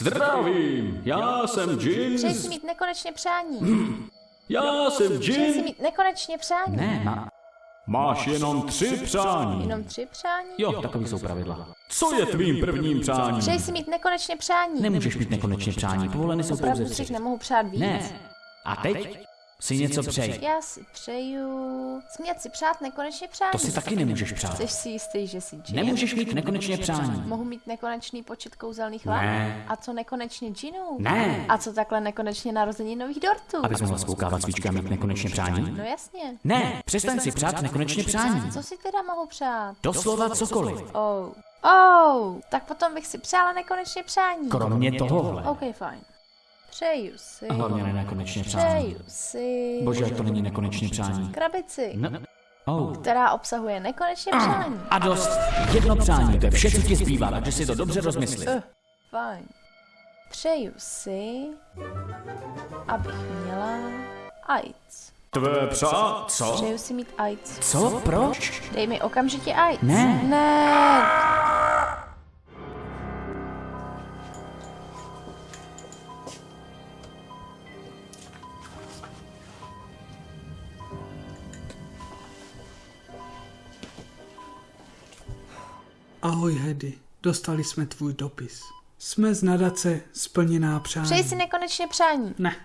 Zdravím, já jsem Přeji si Jin. mít nekonečně přání. Já jsem Přeji si Jin. mít nekonečně přání. Ne, má... Máš jenom tři přání. Jenom tři přání? Jo, takový jsou pravidla. Co je tvým prvním přáním? Přeji si mít nekonečně přání. Nemůžeš mít nekonečně přání, povoleny jsou pouze tři. nemohu přát víc. Ne. A teď si něco přej. Já si přeju... Smět si přát nekonečně přání. To si taky nemůžeš přát. Jsi si jistý, že si džin? Nemůžeš mít nekonečně přání. Mohu mít nekonečný počet kouzelných Ne. látek? A co nekonečně džinů? Ne. A co takhle nekonečně narození nových dortů? Abys mohla spoukávat svíčky a mít nekonečně přání? No jasně. Ne, přestaň si přát nekonečně přání. Co si teda mohu přát? Doslova cokoliv. Oh. Oh, tak potom bych si přála nekonečně přání. Kromě tohohle. OK, fajn. Přeju si. A hlavně ne nekonečně přání. Přeju si. Bože, jak to není nekonečně přání. Krabici, Ne. Oh. která obsahuje nekonečně přání. A dost. Jedno přání, to je vše, co ti zbývá, takže si to dobře rozmysli. Uh, fajn. Přeju si, abych měla AIDS. Tvé přá... Co? Přeju si mít AIDS. Co? Proč? Dej mi okamžitě AIDS. Ne. Ne. Ahoj Hedy, dostali jsme tvůj dopis. Jsme z nadace Splněná přání. Přeji si nekonečně přání. Ne,